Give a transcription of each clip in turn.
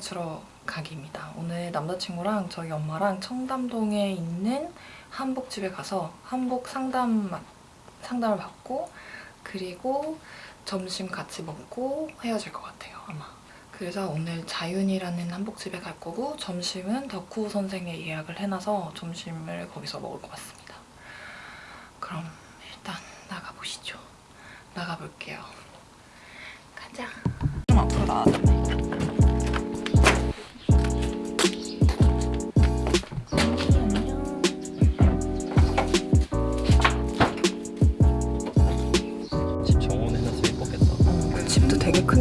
맞추러 가기입니다. 오늘 남자친구랑 저희 엄마랑 청담동에 있는 한복집에 가서 한복 상담 상담을 받고 그리고 점심 같이 먹고 헤어질 것 같아요 아마. 그래서 오늘 자윤이라는 한복집에 갈 거고 점심은 덕후 선생에 예약을 해놔서 점심을 거기서 먹을 것 같습니다. 그럼 일단 나가보시죠. 나가볼게요. 가자. 좀 앞으로 나와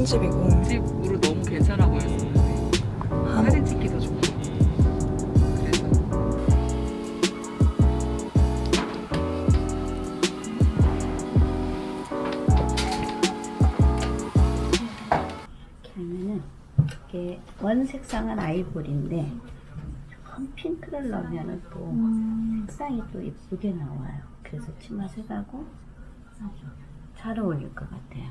되게 큰 집이고 집으로 너무 괜찮아 보였어요. 사진 찍기도 좋고. 그래서 이렇게 하면은 이게 원 색상은 아이보리인데 조금 핑크를 넣으면은 또 색상이 또 예쁘게 나와요. 그래서 치마 색하고 잘 어울릴 것 같아요.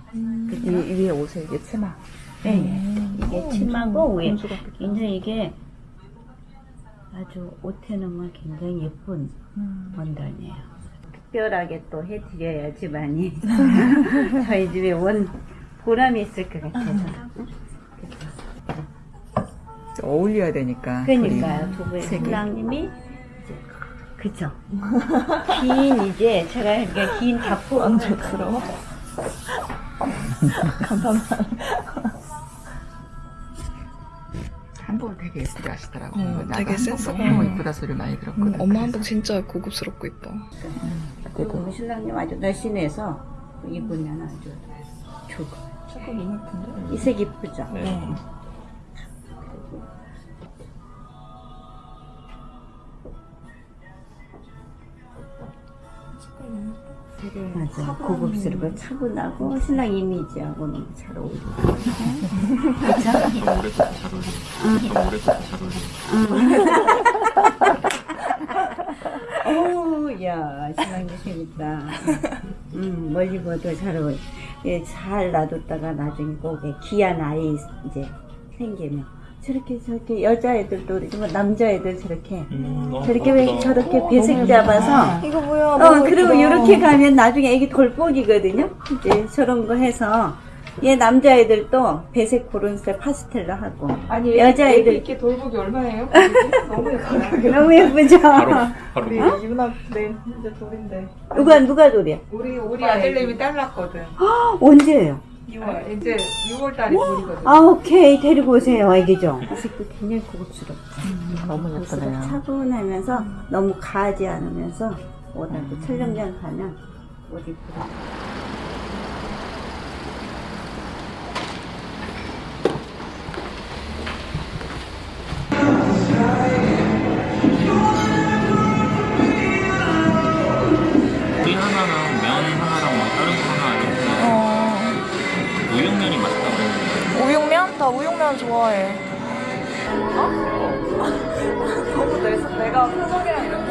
그죠? 위에 옷에 이게 치마. 네, 네. 이게 치마고 위에 굉장히 이게 아주 옷에 넣으면 굉장히 예쁜 원단이에요. 특별하게 또 해드려야지만이 저희 집에 원 보람이 있을 것 같아서. 어울려야 되니까. 그러니까요. 두 분의. 신랑님이 그쵸. 긴 이제 제가 이렇게 긴 다포 만족스러워. 한복을 되게 예쁘게 하시더라고. 음, 나도 되게 한복 센스가 너무 있네. 예쁘다 소리 많이 음, 들었거든. 엄마 한복 진짜 고급스럽고 이뻐. 그리고 우리 신랑님 아주 날씬해서 입으면 아주 좋고. 조금 너무 예쁜데? 이색 이쁘죠? 네. 맞아. 고급스럽고 차분하고 신랑 이미지하고 너무 잘 어울리고. 너무 오래 잘 어울려. 너무 오래 잘 어울려. 오, 야, 신랑님 재밌다. 음, 멀리 봐도 잘 어울려. 예, 잘 놔뒀다가 나중에 꼭에 귀한 아이 이제 생기면 저렇게 저렇게 여자애들도 남자애들 저렇게. 음, 어, 저렇게 왜 예쁘다. 저렇게 배색 잡아서? 이거 뭐야? 어 그리고 이렇게 가면 나중에 애기 돌복이거든요? 이제 저런 거 해서. 얘 남자애들도 배색 고른색 파스텔로 하고. 아니 여자애들 이렇게 돌복이 얼마예요? 너무 예뻐요. 너무 예쁘죠? 바로 바로. 우리 유나 내 이제 돌인데. 누가 누가 돌이야? 우리 우리 아들내미 딸났거든. 언제예요 6월 이제 6월 달에 돌이거든. 아 오케이. 데리고 오세요 애기죠? 이 색도 굉장히 고급스럽죠 너무 고급스럽 예쁘네요. 차분하면서 너무 가지 않으면서 옷하고 촬영장 가면 옷 이쁘 좋아해. 너무 내, 내가 표정이랑 이런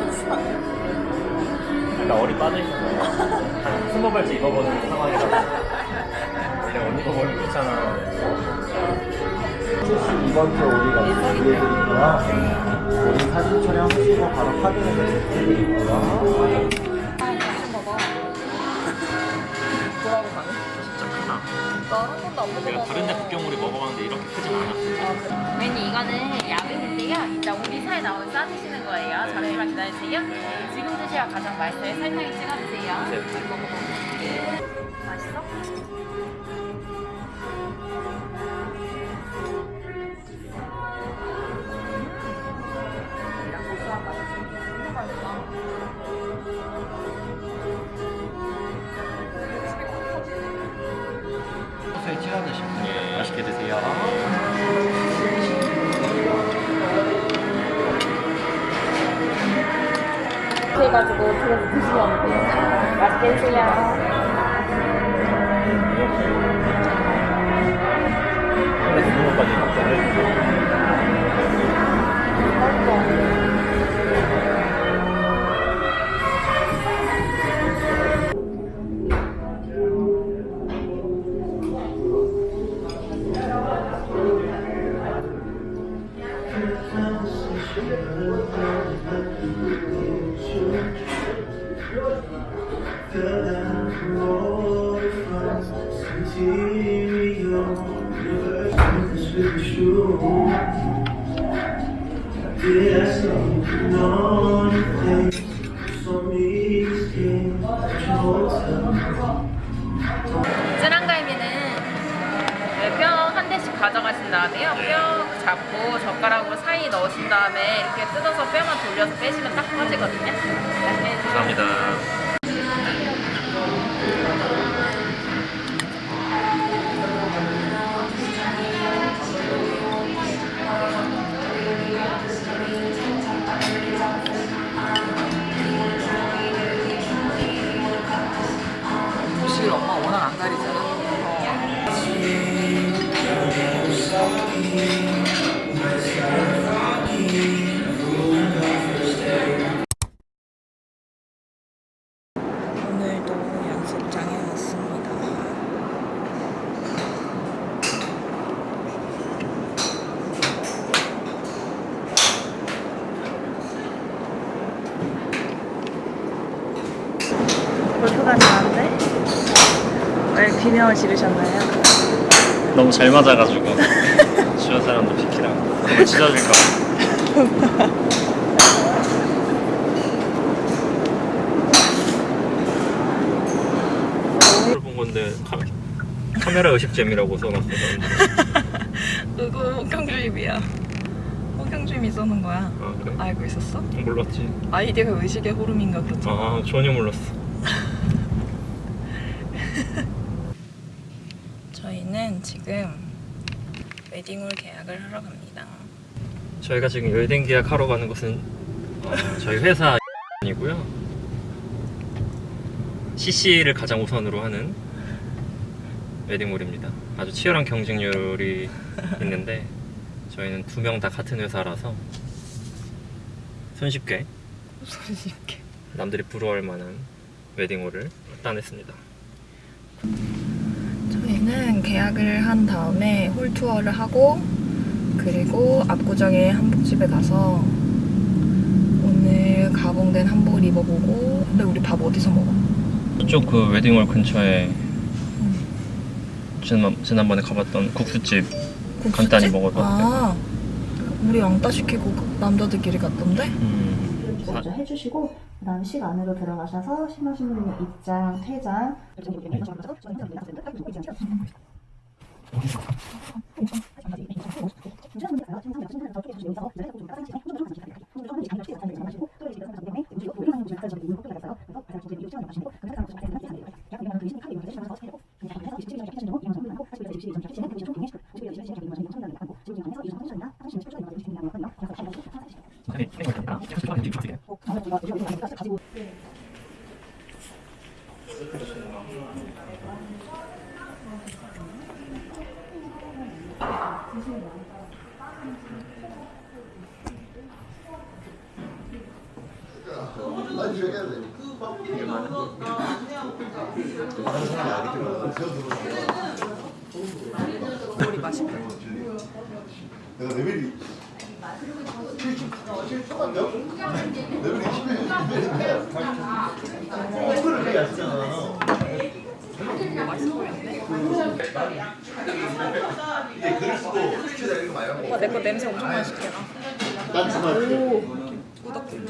거나 어리 빠져있는 거야 스무 발째 입어보는 상황이라 내가 언니 거 머리 귀찮아 이번 주 우리가 준비해드리고요. 우리 사진 촬영 하시고 바로 확인해서 드리고요. 진짜 나한 번도 안 내가 다른 데 북경오리 먹어봤는데 이렇게 크진 않았어 메뉴 이거는 야근인데요. 이따 우리 사에 나온 싸 드시는 거예요. 잠시만 기다리세요. 지금 드셔야 가장 맛있어요. 설탕에 찍어주세요. 네. 맛있어? 해가지고 들어서 드시면. 맛있게 드세요. 쯔랑갈비는 뼈한 대씩 가져가신 다음에요. 뼈 잡고 젓가락으로 사이 넣으신 다음에 이렇게 뜯어서 뼈만 돌려서 빼시면 딱 빠지거든요. 네, 감사합니다. 왜 비명을 지르셨나요? 너무 잘 맞아가지고 주변 사람도 비키라고 너무 찢어질까 봐. 본 건데 카, 카메라 의식잼이라고 써놨어. 그거 홍경주입이야. 홍경주임이 써는 거야. 아 그래? 알고 있었어? 몰랐지. 아이디가 의식의 흐름인가 그렇잖아. 아 전혀 몰랐어. 저희는 지금 웨딩홀 계약을 하러 갑니다. 저희가 지금 웨딩 계약하러 가는 곳은 어, 저희 회사 아니고요. CC를 가장 우선으로 하는 웨딩홀입니다. 아주 치열한 경쟁률이 있는데 저희는 두 명 다 같은 회사라서 손쉽게 손쉽게. 남들이 부러워할 만한 웨딩홀을 따냈습니다. 계약을 한 다음에 홀 투어를 하고 그리고 압구정의 한복집에 가서 오늘 가공된 한복을 입어보고 근데 우리 밥 어디서 먹어? 이쪽 그 웨딩홀 근처에 지난, 지난번에 가봤던 국수집 국수집? 간단히 먹어봤는데 아 우리 왕따 시키고 남자들끼리 갔던데? 음, 사- 먼저 해주시고 그 다음 식 안으로 들어가셔서 심하신 분은 입장, 퇴장 머 리 맛있다. 내가 레벨이 70, 70초간요? 레벨이 10에 이거를 되게 아시잖아. 맛있어 보이는데? 이게 그럴 수도 수치다 이런 거 말고. 오빠 내거 냄새 엄청 맛있게 나. 난 정말 꾸덕꾸덕.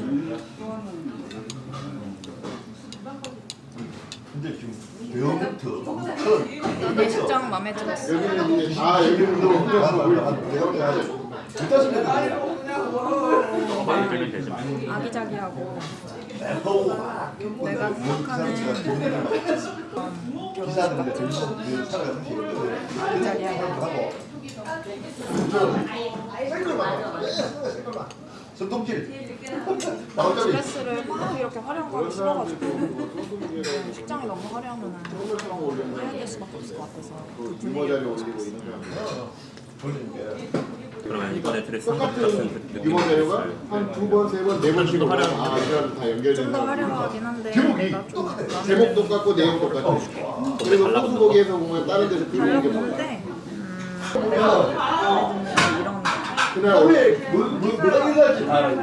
근데 지금 배우부터 엄청 내 식장 마음에 들었어. 다 여기는 아기자기하고 내가 생각하는 사실 아기자기하고 손톱질. 드레스를 막 이렇게 싫어가지고. 그냥 식장이 너무 화려하면 해야 될 수밖에 없을 것 같아서. 유모자리 올리고 이런 거 돌리는 게 그러면 이번에 드레스 한번 같은 유모 자료가 느낌이 한두 번, 세 번, 네 번씩 아, 이거 다 연결되는 좀더 거. 화려하긴 한데 제목이 제목 똑같고 내용 똑같고 그리고 호수복에서 보면 다른 데서 그런 게 음, 이런 그날 뭐, 뭐, 다 알아요.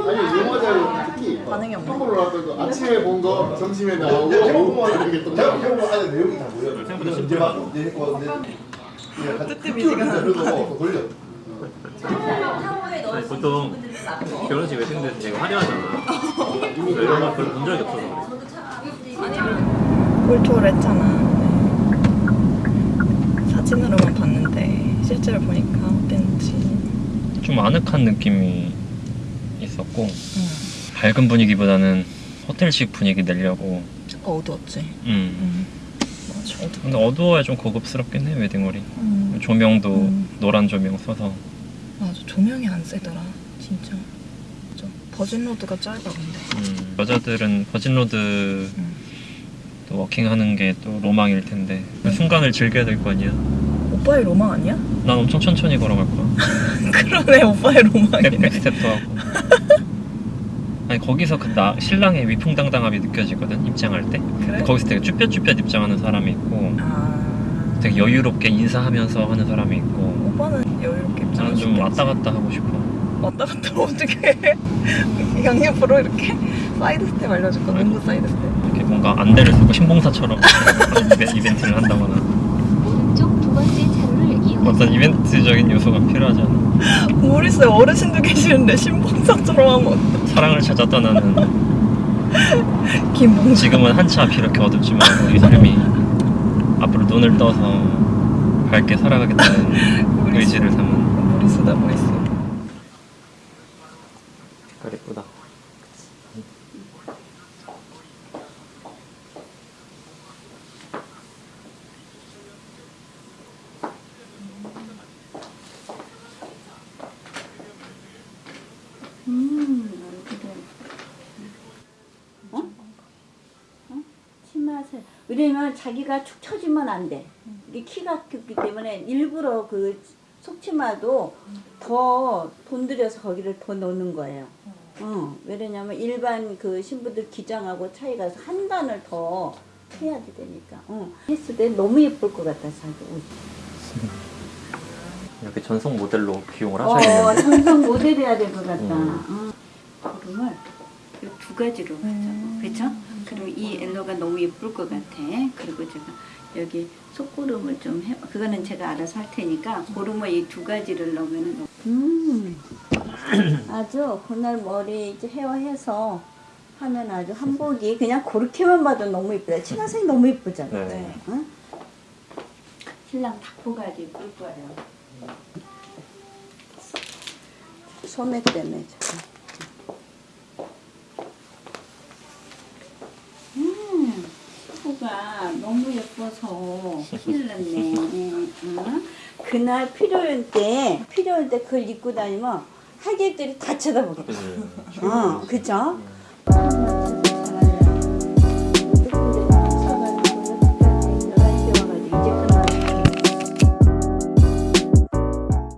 아니 유모 자료 특히 반응이 없네. 한번 올라왔던 거 아침에 본 거 점심에 나오고 오후 이렇게 또 제가 나오고. 경고 안에 내용이 다 모여. 생각보다 이제 막 이제 했고 근데 뜨뜻 미지근한. 그래서 돌려. 아니, 보통 결혼식 웨딩드에서 되게 화려하잖아. 이런 거 별로 본 적이 없어서 그래. 골투를 했잖아. 네. 사진으로만 봤는데 실제로 보니까 어땠는지. 좀 아늑한 느낌이 있었고 응. 밝은 분위기보다는 호텔식 분위기 내려고 약간 어두웠지. 음. 응. 맞아 어두. 근데 어두워야 좀 고급스럽긴 해 웨딩홀이 응. 조명도 음. 노란 조명 써서 맞아 조명이 안 세더라 진짜. 맞아. 버진 로드가 짧아 근데. 음, 여자들은 버진로드 음. 또 워킹하는 게 또 로망일 텐데 그 순간을 즐겨야 될 거 아니야 오빠의 로망 아니야? 난 엄청 천천히 걸어갈 거야 그러네 오빠의 로망이네. 백스텝도 하고 아니 거기서 그 나, 신랑의 위풍당당함이 느껴지거든 입장할 때 그래? 거기서 되게 쭈뼛쭈뼛 입장하는 사람이 있고 아. 되게 여유롭게 인사하면서 하는 사람이 있고 오빠는 여유롭게 나는 입장할 수좀 왔다. 갔다 하고 싶어 왔다 갔다 어떻게 해? 양옆으로 이렇게 사이드 스텝 알려줄까? 농구 사이드 스텝. 이렇게 뭔가 안대를 쓰고 심봉사처럼 이벤- 이벤트를 한다거나 어떤 이벤트적인 요소가 필요하지 않아 모르겠어요. 어르신도 계시는데 신봉사처럼 하면 어떡해. 사랑을 찾아 떠나는 김봉사. 지금은 한치 앞이 이렇게 어둡지만 우리 삶이 앞으로 눈을 떠서 밝게 살아가겠다는 의지를 담은 무리수다 무리수. 색깔 예쁘다 음, 그래. 어? 어? 치마세. 왜냐면 자기가 축 처지면 안 돼. 이게 키가 크기 때문에 일부러 그 속치마도 더 돈 들여서 거기를 더 넣는 거예요. 어, 왜냐면 일반 그 신부들 기장하고 차이가 한 단을 더 해야 되니까. 어. 했을 때 너무 예쁠 것 같다, 자기 옷. 이렇게 전속 모델로 기용을 어, 하셔야겠네 전성 모델 해야 될 것 같다. 음. 어. 구름을 이두 가지로 하자고. 그렇죠? 그리고 이 옐로가 너무 예쁠 것 같아. 그리고 제가 여기 속구름을 좀 해, 그거는 제가 알아서 할 테니까 고름을 이 두 가지를 넣으면은 너무- 음. 아주 그날 머리 이제 헤어해서 하면 아주 한복이 그냥 그렇게만 봐도 너무 예쁘다. 치마색이 너무 예쁘잖아. 네. 응? 신랑 닭포가지 예쁠 거예요. 소매 때문에 저거. 음, 피부가 예뻐서 큰일 났네. 응? 그날 필요할 때, 필요할 때 그걸 입고 다니면 하객들이 다 쳐다보겠다. 그치 어, 그죠?